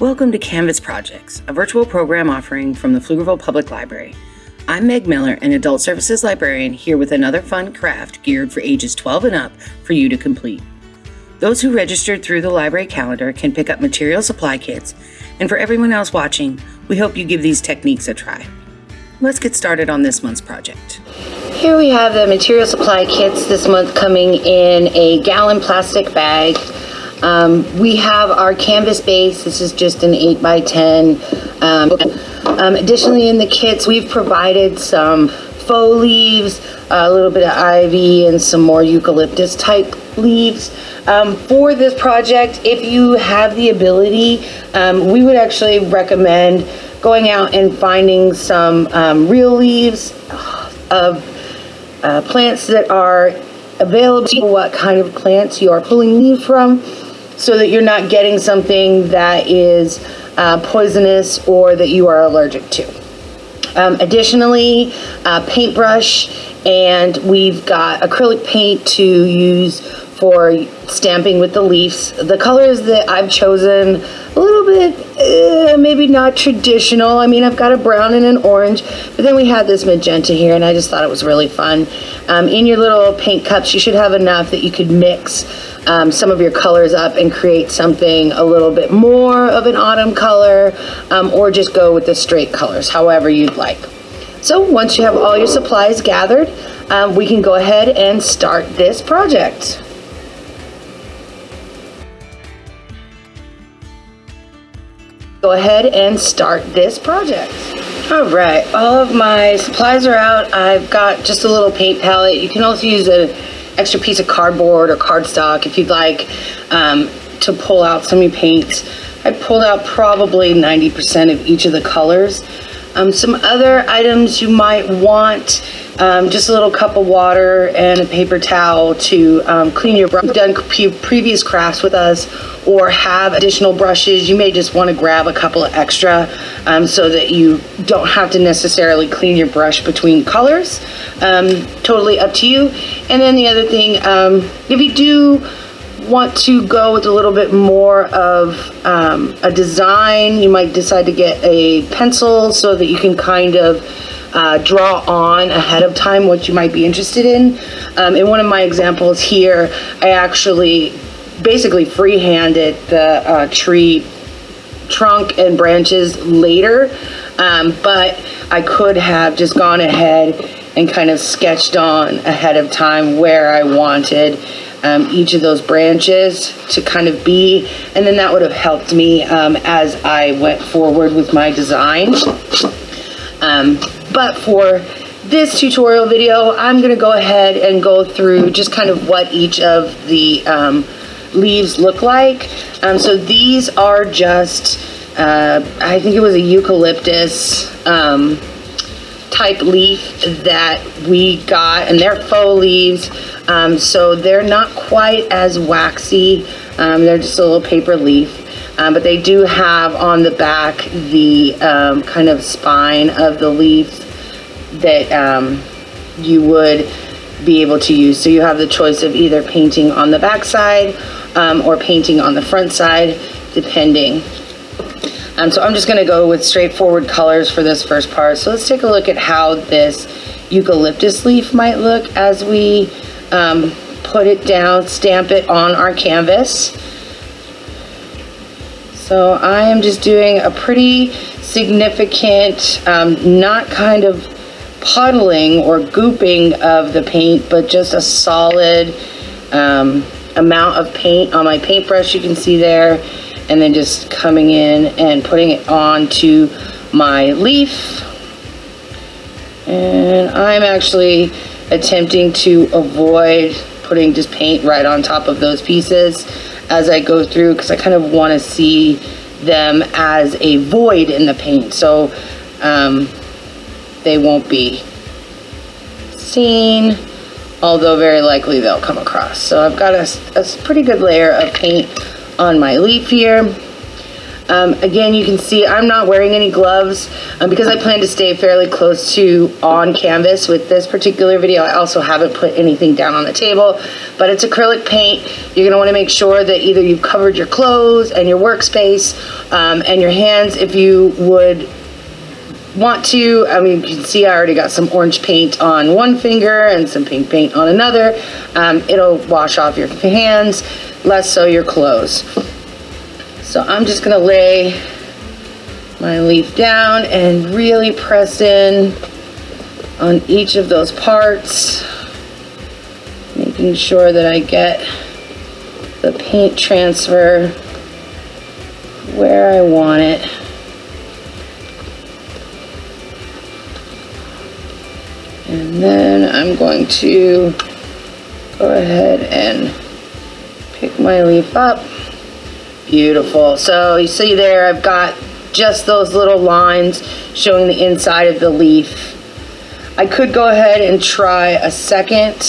Welcome to Canvas Projects, a virtual program offering from the Pflugerville Public Library. I'm Meg Miller, an Adult Services Librarian, here with another fun craft geared for ages 12 and up for you to complete. Those who registered through the library calendar can pick up material supply kits, and for everyone else watching, we hope you give these techniques a try. Let's get started on this month's project. Here we have the material supply kits this month coming in a gallon plastic bag. Um, we have our canvas base. This is just an 8 by 10 um, um, additionally, in the kits, we've provided some faux leaves, a little bit of ivy, and some more eucalyptus type leaves. Um, for this project, if you have the ability, um, we would actually recommend going out and finding some um, real leaves of uh, plants that are available, what kind of plants you are pulling leaves from, so that you're not getting something that is uh, poisonous or that you are allergic to. Um, additionally, uh, paintbrush and we've got acrylic paint to use for stamping with the leaves. The colors that I've chosen, a little bit, uh, maybe not traditional. I mean, I've got a brown and an orange, but then we have this magenta here, and I just thought it was really fun. Um, in your little paint cups, you should have enough that you could mix um, some of your colors up and create something a little bit more of an autumn color um, or just go with the straight colors, however you'd like. So once you have all your supplies gathered, um, we can go ahead and start this project. Go ahead and start this project. All right, all of my supplies are out. I've got just a little paint palette. You can also use a extra piece of cardboard or cardstock if you'd like um, to pull out some of your paints. I pulled out probably 90% of each of the colors. Um, some other items you might want, um, just a little cup of water and a paper towel to um, clean your brush. If you've done previous crafts with us or have additional brushes, you may just want to grab a couple of extra um, so that you don't have to necessarily clean your brush between colors. Um, totally up to you. And then the other thing, um, if you do want to go with a little bit more of um, a design, you might decide to get a pencil so that you can kind of uh, draw on ahead of time what you might be interested in. Um, in one of my examples here, I actually basically freehanded the uh, tree trunk and branches later, um, but I could have just gone ahead and kind of sketched on ahead of time where I wanted um, each of those branches to kind of be, and then that would have helped me um, as I went forward with my design. Um, but for this tutorial video, I'm gonna go ahead and go through just kind of what each of the um, leaves look like. Um, so these are just, uh, I think it was a eucalyptus um, type leaf that we got and they're faux leaves. Um, so they're not quite as waxy. Um, they're just a little paper leaf. Um, but they do have on the back the um, kind of spine of the leaf that um, you would be able to use. So you have the choice of either painting on the back side um, or painting on the front side, depending. Um, so I'm just gonna go with straightforward colors for this first part. So let's take a look at how this eucalyptus leaf might look as we um, put it down, stamp it on our canvas. So I am just doing a pretty significant, um, not kind of puddling or gooping of the paint, but just a solid um, amount of paint on my paintbrush you can see there and then just coming in and putting it onto my leaf and I'm actually attempting to avoid putting just paint right on top of those pieces as I go through because I kind of want to see them as a void in the paint so um, they won't be seen although very likely they'll come across. So I've got a, a pretty good layer of paint on my leaf here. Um, again, you can see I'm not wearing any gloves um, because I plan to stay fairly close to on canvas with this particular video. I also haven't put anything down on the table, but it's acrylic paint. You're gonna wanna make sure that either you've covered your clothes and your workspace um, and your hands if you would want to, I mean, you can see I already got some orange paint on one finger and some pink paint on another. Um, it'll wash off your hands, less so your clothes. So I'm just gonna lay my leaf down and really press in on each of those parts, making sure that I get the paint transfer where I want it. And then I'm going to go ahead and pick my leaf up. Beautiful. So you see there, I've got just those little lines showing the inside of the leaf. I could go ahead and try a second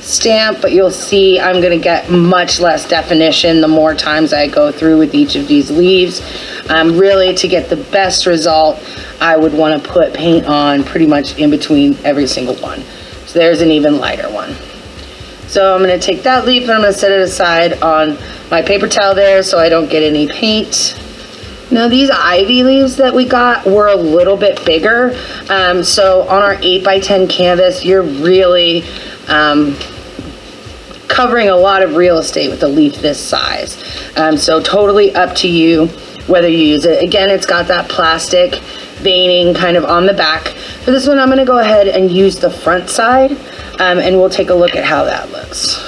stamp, but you'll see I'm gonna get much less definition the more times I go through with each of these leaves. Um, really, to get the best result, I would wanna put paint on pretty much in between every single one. So there's an even lighter one. So I'm gonna take that leaf and I'm gonna set it aside on my paper towel there so I don't get any paint. Now these ivy leaves that we got were a little bit bigger. Um, so on our 8 by 10 canvas, you're really um, covering a lot of real estate with a leaf this size. Um, so totally up to you whether you use it. Again, it's got that plastic veining kind of on the back. For this one, I'm gonna go ahead and use the front side um, and we'll take a look at how that looks.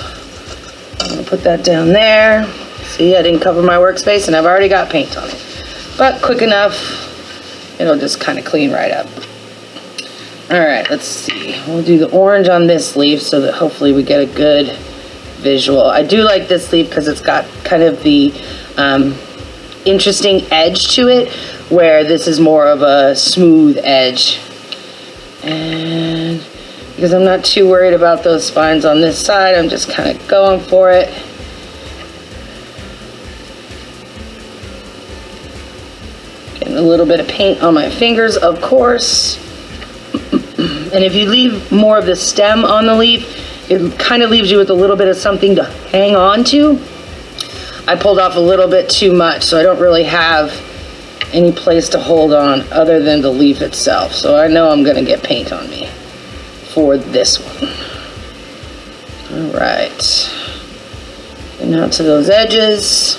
I'm gonna put that down there. See, I didn't cover my workspace and I've already got paint on it but quick enough, it'll just kind of clean right up. All right, let's see. We'll do the orange on this leaf so that hopefully we get a good visual. I do like this leaf because it's got kind of the um, interesting edge to it, where this is more of a smooth edge. And because I'm not too worried about those spines on this side, I'm just kind of going for it. Getting a little bit of paint on my fingers, of course. and if you leave more of the stem on the leaf, it kind of leaves you with a little bit of something to hang on to. I pulled off a little bit too much, so I don't really have any place to hold on other than the leaf itself. So I know I'm gonna get paint on me for this one. All right. And now to those edges.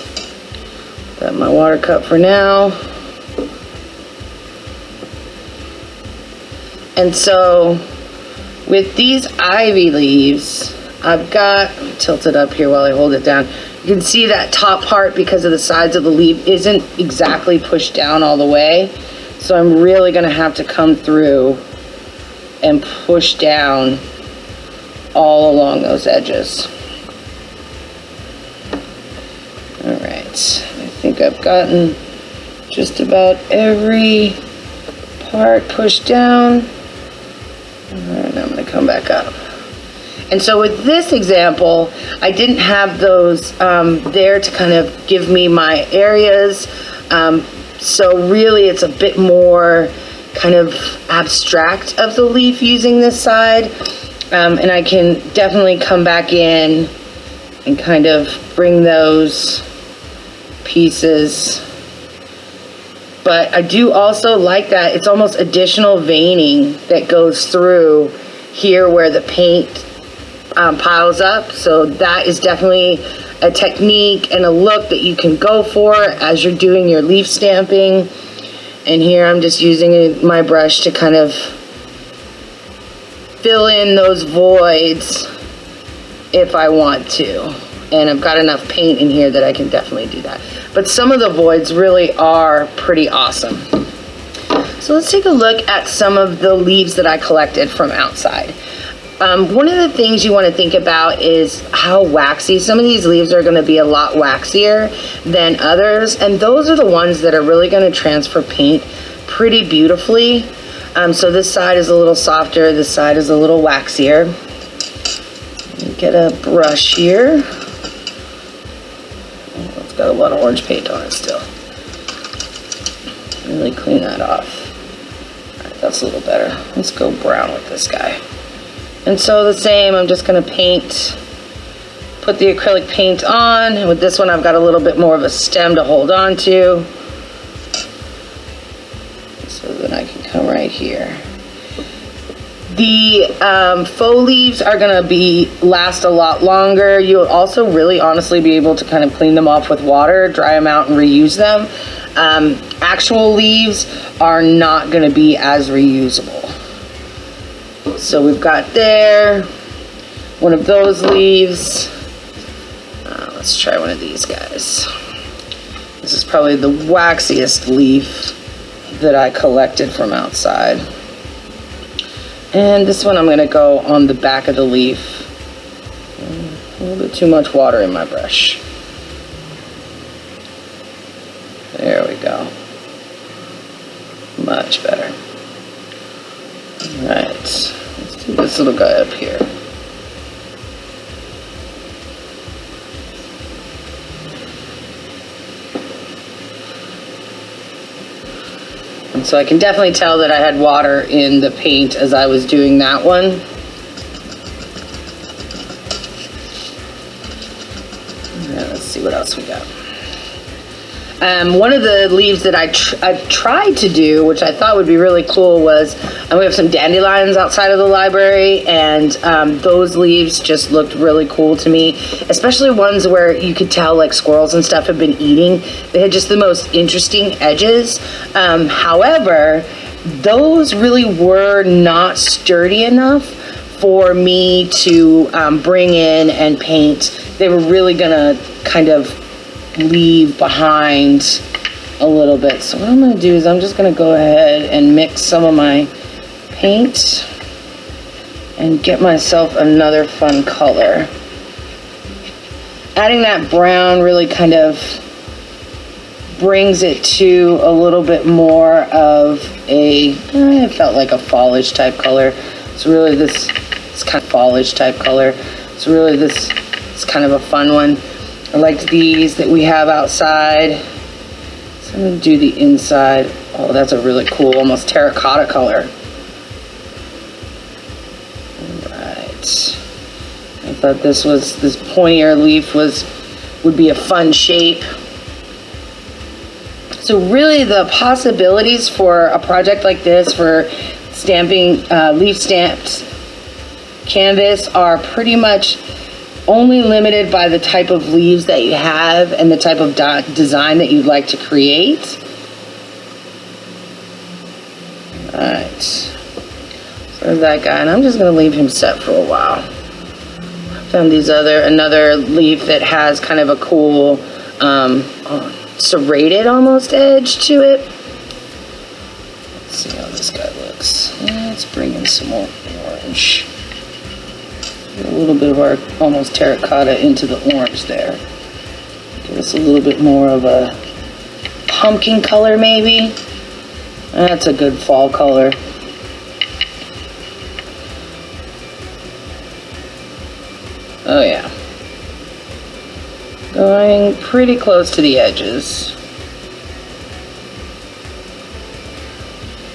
Got my water cup for now. And so with these ivy leaves, I've got, tilt it up here while I hold it down. You can see that top part because of the sides of the leaf isn't exactly pushed down all the way. So I'm really gonna have to come through and push down all along those edges. All right, I think I've gotten just about every part pushed down. And I'm gonna come back up. And so with this example, I didn't have those um, there to kind of give me my areas. Um, so really it's a bit more kind of abstract of the leaf using this side. Um, and I can definitely come back in and kind of bring those pieces but I do also like that it's almost additional veining that goes through here where the paint um, piles up. So that is definitely a technique and a look that you can go for as you're doing your leaf stamping. And here I'm just using my brush to kind of fill in those voids if I want to and I've got enough paint in here that I can definitely do that. But some of the voids really are pretty awesome. So let's take a look at some of the leaves that I collected from outside. Um, one of the things you want to think about is how waxy. Some of these leaves are going to be a lot waxier than others, and those are the ones that are really going to transfer paint pretty beautifully. Um, so this side is a little softer, this side is a little waxier. Get a brush here It's got a lot of orange paint on it still. really clean that off. that's a little better. Let's go brown with this guy. And so the same, I'm just gonna paint, put the acrylic paint on. With this one, I've got a little bit more of a stem to hold on to. So then I can come right here. The um, faux leaves are gonna be last a lot longer. You'll also really honestly be able to kind of clean them off with water, dry them out and reuse them. Um, actual leaves are not gonna be as reusable. So we've got there, one of those leaves. Uh, let's try one of these guys. This is probably the waxiest leaf that I collected from outside. And this one I'm gonna go on the back of the leaf. A little bit too much water in my brush. There we go. Much better. All right, let's do this little guy up here. And so I can definitely tell that I had water in the paint as I was doing that one. let's see what else we got. Um, one of the leaves that I, tr I tried to do, which I thought would be really cool, was um, we have some dandelions outside of the library, and um, those leaves just looked really cool to me, especially ones where you could tell like squirrels and stuff have been eating. They had just the most interesting edges. Um, however, those really were not sturdy enough for me to um, bring in and paint. They were really gonna kind of leave behind a little bit. So what I'm gonna do is I'm just gonna go ahead and mix some of my paint and get myself another fun color. Adding that brown really kind of brings it to a little bit more of a, eh, it felt like a fallish type color. It's really this, it's kind of fallish type color. It's really this, it's kind of a fun one. I liked these that we have outside. So I'm gonna do the inside. Oh, that's a really cool, almost terracotta color. All right. I thought this was, this pointier leaf was, would be a fun shape. So really the possibilities for a project like this for stamping uh, leaf stamped canvas are pretty much only limited by the type of leaves that you have and the type of design that you'd like to create. All right, so that guy, and I'm just gonna leave him set for a while. Found these other, another leaf that has kind of a cool, um, serrated almost edge to it. Let's see how this guy looks. Let's bring in some more orange a little bit of our almost terracotta into the orange there. Give us a little bit more of a pumpkin color maybe. That's a good fall color. Oh yeah. Going pretty close to the edges.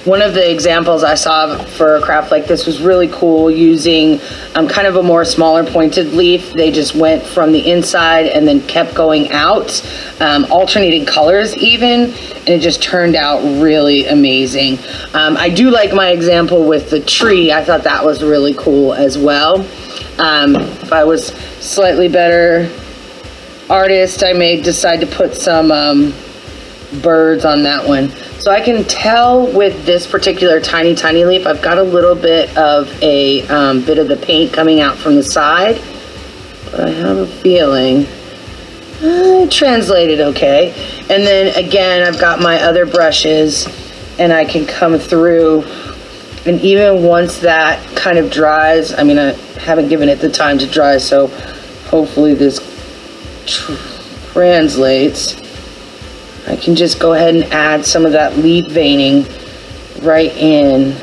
One of the examples I saw for a craft like this was really cool using um, kind of a more smaller pointed leaf. They just went from the inside and then kept going out, um, alternating colors even, and it just turned out really amazing. Um, I do like my example with the tree. I thought that was really cool as well. Um, if I was slightly better artist, I may decide to put some um, birds on that one. So I can tell with this particular tiny, tiny leaf, I've got a little bit of a um, bit of the paint coming out from the side. But I have a feeling uh, translated okay. And then again, I've got my other brushes and I can come through and even once that kind of dries, I mean, I haven't given it the time to dry, so hopefully this translates. I can just go ahead and add some of that leaf veining right in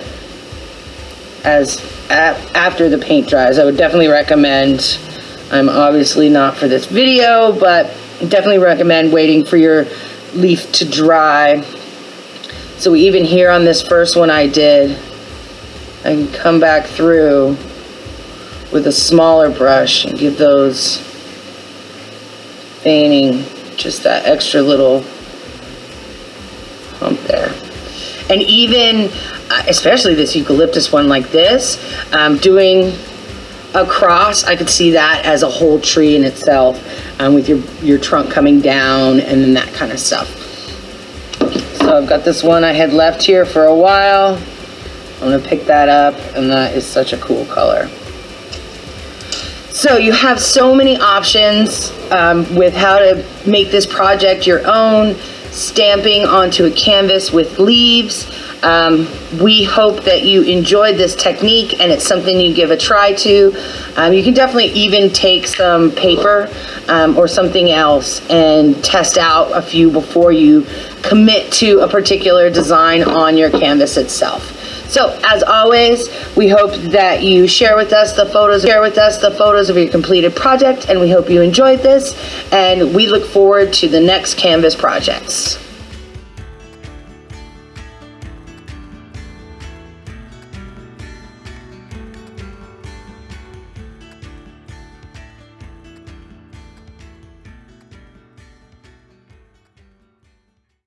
as after the paint dries. I would definitely recommend, I'm obviously not for this video, but definitely recommend waiting for your leaf to dry So even here on this first one I did, I can come back through with a smaller brush and give those veining just that extra little there. And even, uh, especially this eucalyptus one like this, um, doing across, I could see that as a whole tree in itself um, with your, your trunk coming down and then that kind of stuff. So I've got this one I had left here for a while. I'm gonna pick that up and that is such a cool color. So you have so many options um, with how to make this project your own, stamping onto a canvas with leaves. Um, we hope that you enjoyed this technique and it's something you give a try to. Um, you can definitely even take some paper um, or something else and test out a few before you commit to a particular design on your canvas itself. So as always, we hope that you share with us the photos, share with us the photos of your completed project, and we hope you enjoyed this. And we look forward to the next Canvas projects.